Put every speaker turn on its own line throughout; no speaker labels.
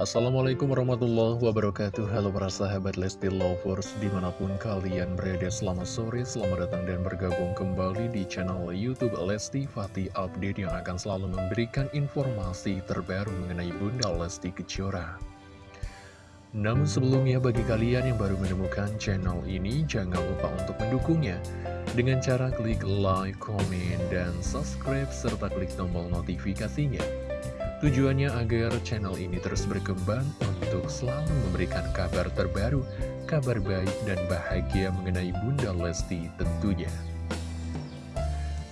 Assalamualaikum warahmatullahi wabarakatuh. Halo para sahabat Lesti Lovers Di mana pun kalian berada selamat sore Selamat datang dan bergabung kembali di channel Youtube Lesti Fatih Update Yang akan selalu memberikan informasi terbaru mengenai Bunda Lesti Kejora. Namun sebelumnya bagi kalian yang baru menemukan channel ini Jangan lupa untuk mendukungnya. Dengan cara klik like, komen, dan subscribe Serta klik tombol notifikasinya Tujuannya agar channel ini terus berkembang untuk selalu memberikan kabar terbaru, kabar baik dan bahagia mengenai Bunda Lesti tentunya.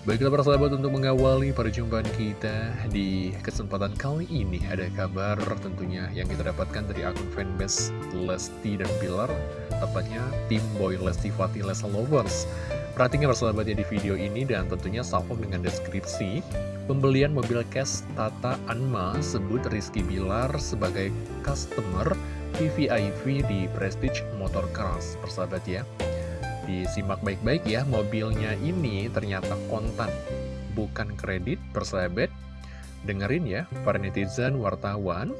Baiklah para sahabat untuk mengawali perjumpaan kita di kesempatan kali ini ada kabar tentunya yang kita dapatkan dari akun fanbase Lesti dan Bilar tepatnya tim Boy Lesti Fatih Lesa Lovers Perhatikan ya di video ini dan tentunya salvo dengan deskripsi Pembelian mobil cash Tata Anma sebut Rizky Bilar sebagai customer VVIP di Prestige Motor Cars persahabat ya. Disimak baik-baik ya mobilnya ini ternyata kontan bukan kredit persahabat Dengerin ya para netizen wartawan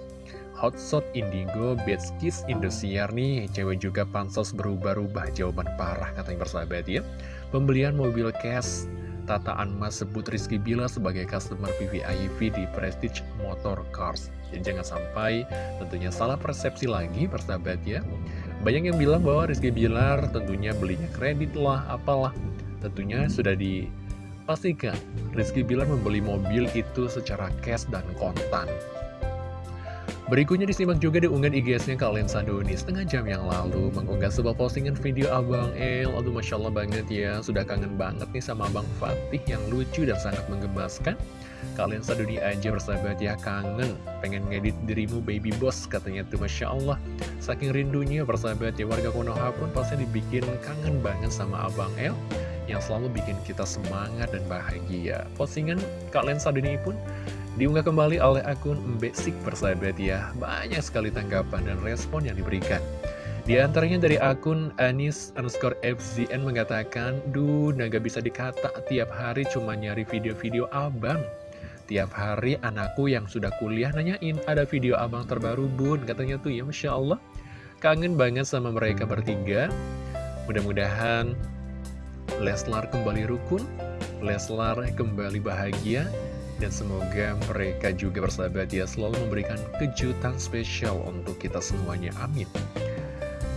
Hotshot Indigo Betskis Indosiar nih Cewek juga pansos berubah-ubah jawaban parah katanya persahabat ya Pembelian mobil cash Tata Anma sebut Rizky Bila sebagai customer PVIV di Prestige Motor Cars. Jadi jangan sampai tentunya salah persepsi lagi persahabat ya. Banyak yang bilang bahwa Rizky Bilar tentunya belinya kredit lah, apalah. Tentunya sudah dipastikan Rizky Bilar membeli mobil itu secara cash dan kontan. Berikutnya disimak juga di unggahan IG-nya kalian Sandoni setengah jam yang lalu mengunggah sebuah postingan video Abang El. Aduh Masya Allah banget ya, sudah kangen banget nih sama Abang Fatih yang lucu dan sangat menggemaskan. Kalian Sandoni aja bersahabat ya, kangen, pengen ngedit dirimu baby boss katanya tuh Masya Allah. Saking rindunya bersahabat ya, warga Konoha pun pasti dibikin kangen banget sama Abang El yang selalu bikin kita semangat dan bahagia. Postingan kalian Sandoni pun Diunggah kembali oleh akun Mbesik persahabat ya. Banyak sekali tanggapan dan respon yang diberikan. Di antaranya dari akun Anis underscore FZN mengatakan Duh, naga bisa dikata tiap hari cuma nyari video-video abang. Tiap hari anakku yang sudah kuliah nanyain Ada video abang terbaru bun Katanya tuh ya Masya Allah. Kangen banget sama mereka bertiga. Mudah-mudahan Leslar kembali rukun Leslar kembali bahagia dan semoga mereka juga bersahabat ya selalu memberikan kejutan spesial untuk kita semuanya. Amin.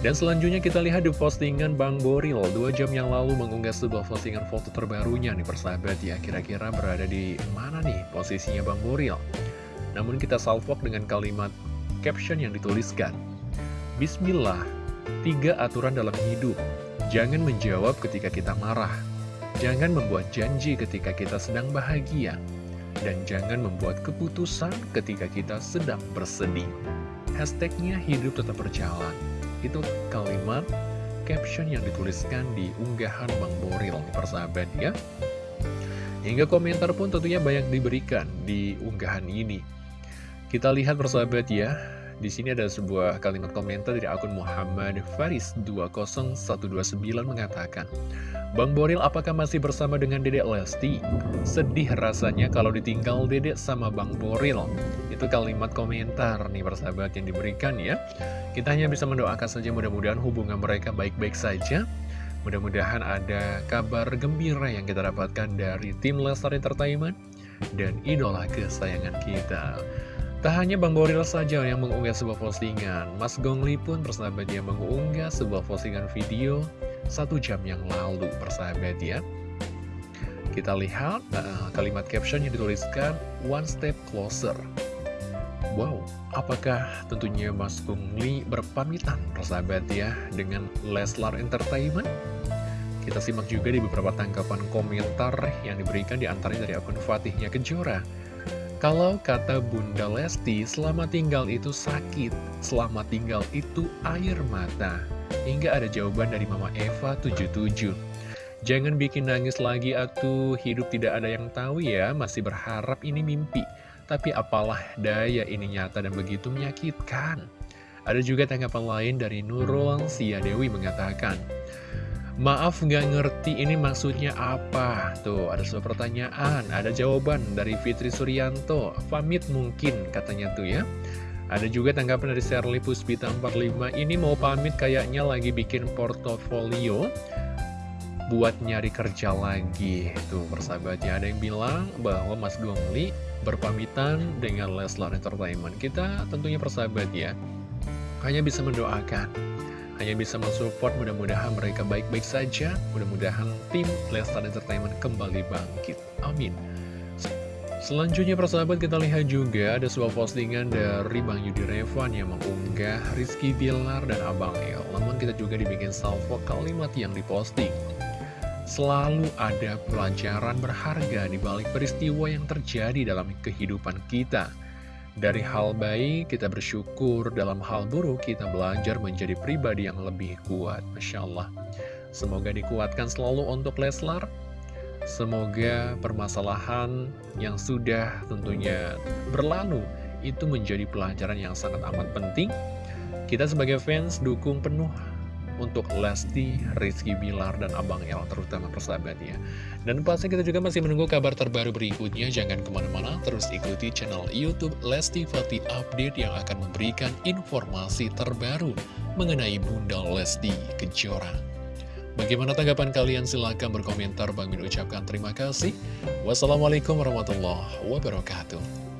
Dan selanjutnya kita lihat di postingan Bang Boril. Dua jam yang lalu mengunggah sebuah postingan foto terbarunya nih persahabat ya. Kira-kira berada di mana nih posisinya Bang Boril? Namun kita salvok dengan kalimat caption yang dituliskan Bismillah, tiga aturan dalam hidup. Jangan menjawab ketika kita marah. Jangan membuat janji ketika kita sedang bahagia dan jangan membuat keputusan ketika kita sedang bersedih. Hashtagnya hidup tetap berjalan. Itu kalimat caption yang dituliskan di unggahan Bang Boril, persahabat ya. Hingga komentar pun tentunya banyak diberikan di unggahan ini. Kita lihat persahabat ya, di sini ada sebuah kalimat komentar dari akun Muhammad Faris 20129 mengatakan, Bang Boril apakah masih bersama dengan Dedek Lesti? Sedih rasanya kalau ditinggal Dedek sama Bang Boril. Itu kalimat komentar nih persahabat yang diberikan ya. Kita hanya bisa mendoakan saja mudah-mudahan hubungan mereka baik-baik saja. Mudah-mudahan ada kabar gembira yang kita dapatkan dari tim Lestar Entertainment dan idola kesayangan kita. Tak hanya Bang Boril saja yang mengunggah sebuah postingan, Mas Gongli pun bersahabat dia mengunggah sebuah postingan video satu jam yang lalu bersahabat ya. Kita lihat uh, kalimat caption yang dituliskan One Step Closer. Wow, apakah tentunya Mas Gongli berpamitan bersahabat ya dengan Leslar Entertainment? Kita simak juga di beberapa tanggapan komentar yang diberikan di antaranya dari akun Fatihnya Kejora. Kalau kata Bunda Lesti, selamat tinggal itu sakit, selamat tinggal itu air mata. Hingga ada jawaban dari Mama Eva 77. Jangan bikin nangis lagi atuh, hidup tidak ada yang tahu ya, masih berharap ini mimpi. Tapi apalah daya ini nyata dan begitu menyakitkan. Ada juga tanggapan lain dari Nurul Sia Dewi mengatakan, Maaf nggak ngerti ini maksudnya apa. Tuh ada sebuah pertanyaan Ada jawaban dari Fitri Suryanto. Pamit mungkin katanya tuh ya. Ada juga tanggapan dari Sherly Puspita 45 Ini mau pamit kayaknya lagi bikin portofolio Buat nyari kerja lagi. Tuh persahabatnya ada yang bilang bahwa Mas Gongli berpamitan dengan Leslar Entertainment. Kita tentunya persahabat ya Hanya bisa mendoakan Hanya bisa mensupport mudah-mudahan mereka baik-baik saja. Mudah-mudahan tim Leslar Entertainment kembali bangkit. Amin. Selanjutnya persahabat kita lihat juga ada sebuah postingan dari Bang Yudi Revan yang mengunggah Rizky Bilar dan Abang El. Namun kita juga dibikin salvo kalimat yang diposting. Selalu ada pelajaran berharga di balik peristiwa yang terjadi dalam kehidupan kita Dari hal baik kita bersyukur, dalam hal buruk kita belajar menjadi pribadi yang lebih kuat. Masya Allah. Semoga dikuatkan selalu untuk Leslar. Semoga permasalahan yang sudah tentunya berlalu itu menjadi pelajaran yang sangat amat penting. Kita sebagai fans dukung penuh untuk Lesti, Rizky Bilar, dan Abang El, terutama persahabatnya. Dan pasti kita juga masih menunggu kabar terbaru berikutnya. Jangan ke mana-mana, terus ikuti channel Youtube Lesti Fatih Update yang akan memberikan informasi terbaru mengenai Bunda Lesti Kejora. Bagaimana tanggapan kalian? Silahkan berkomentar. Bang Min ucapkan terima kasih. Wassalamualaikum warahmatullahi wabarakatuh.